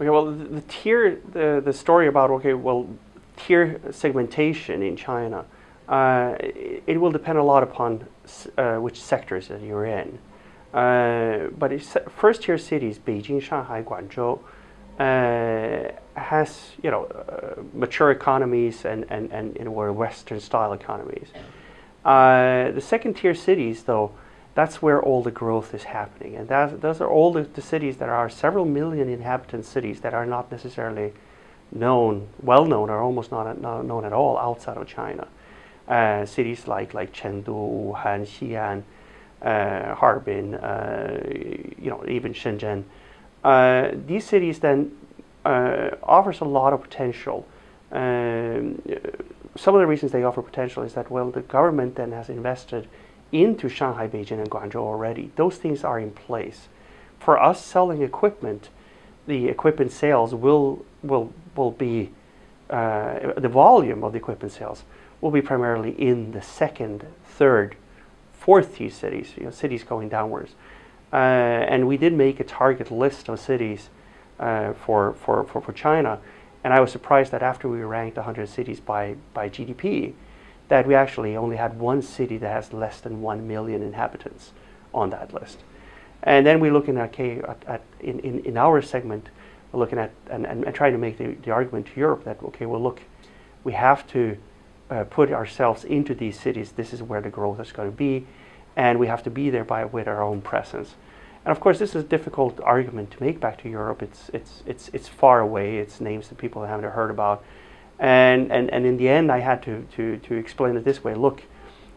Okay, well, the, tier, the, the story about, okay, well, tier segmentation in China, uh, it, it, will depend a lot upon uh, which sectors that you're in. Uh, but first tier cities, Beijing, Shanghai, Guangzhou, uh, has, you know, uh, mature economies and, and, and, and were Western style economies. Uh, the second tier cities, though, that's where all the growth is happening. And that, those are all the, the, cities that are several million inhabitant cities that are not necessarily known, well known, or almost not, not known at all outside of China. Uh, cities like, like Chengdu, Wuhan, Xi'an, uh, Harbin, uh, you know, even Shenzhen. Uh, these cities then uh, offers a lot of potential. Um, some of the reasons they offer potential is that, well, the government then has invested into Shanghai, Beijing, and Guangzhou already. Those things are in place. For us selling equipment, the equipment sales will will will be uh, the volume of the equipment sales will be primarily in the second, third, fourth tier cities, you know, cities going downwards. Uh, and we did make a target list of cities uh, for, for, for, for China. And I was surprised that after we ranked 100 cities by, by GDP, that we actually only had one city that has less than 1 million inhabitants on that list. And then we're looking at, okay, at, at in, in, in our segment, we're looking at and, and, and, trying to make the, the argument to Europe that, okay, well, look, we have to uh, put ourselves into these cities. This is where the growth is going to be. And we have to be there by, with our own presence. And of course, this is a difficult argument to make back to Europe. It's, it's, it's, it's far away. It's names that people haven't heard about. And, and, and in the end, I had to, to, to explain it this way. Look,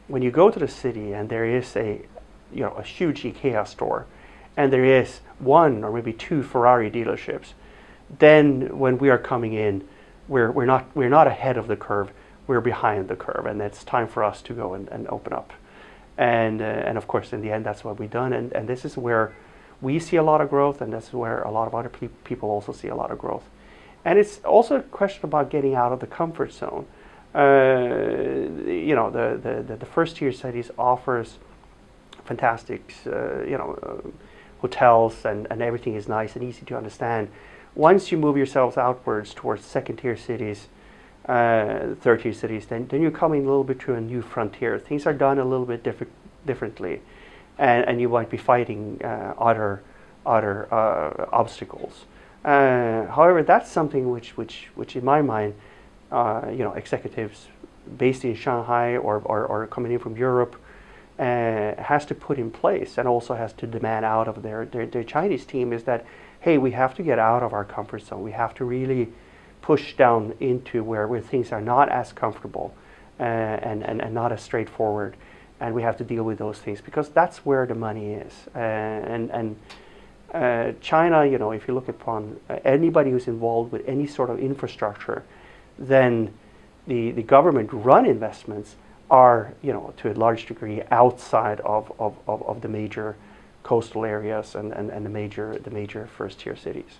when you go to the city and there is a, you know, a huge IKEA store, and there is one or maybe two Ferrari dealerships, then when we are coming in, we're, we're, not, we're not ahead of the curve, we're behind the curve, and it's time for us to go and, and open up. And, uh, and of course, in the end, that's what we've done. And, and this is where we see a lot of growth, and that's where a lot of other pe people also see a lot of growth. And it's also a question about getting out of the comfort zone. Uh, you know, the, the, the, first tier cities offers fantastic, uh, you know, uh, hotels and, and everything is nice and easy to understand. Once you move yourselves outwards towards second tier cities, uh, third tier cities, then, then you're coming a little bit to a new frontier. Things are done a little bit diff differently, and, and you might be fighting uh, other, other uh, obstacles. Uh, however, that's something which, which, which in my mind, uh, you know, executives based in Shanghai or, or, or coming in from Europe uh, has to put in place and also has to demand out of their, their, their Chinese team is that, hey, we have to get out of our comfort zone. We have to really push down into where, where things are not as comfortable uh, and, and, and not as straightforward. And we have to deal with those things because that's where the money is. Uh, and and uh, China, you know, if you look upon uh, anybody who's involved with any sort of infrastructure, then the, the government run investments are, you know, to a large degree outside of, of, of, of the major coastal areas and, and, and the major the major first tier cities.